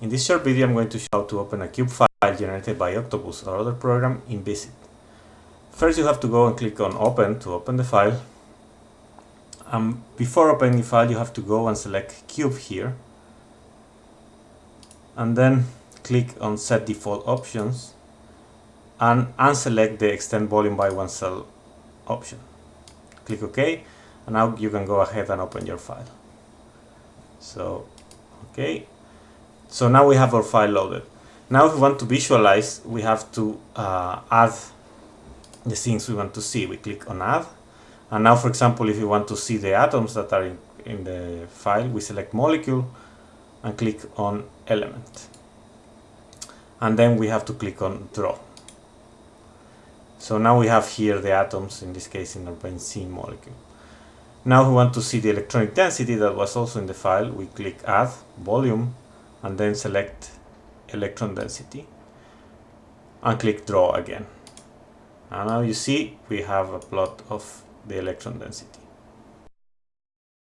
In this short video I'm going to show how to open a cube file generated by Octopus or other program in VisIt. First you have to go and click on open to open the file. Um, before opening the file you have to go and select cube here and then click on set default options and unselect the extend volume by one cell option. Click OK and now you can go ahead and open your file. So, okay. So now we have our file loaded. Now if we want to visualize, we have to uh, add the things we want to see. We click on add. And now, for example, if you want to see the atoms that are in, in the file, we select molecule and click on element. And then we have to click on draw. So now we have here the atoms, in this case in our benzene molecule. Now we want to see the electronic density that was also in the file. We click add volume and then select electron density and click draw again. And now you see we have a plot of the electron density.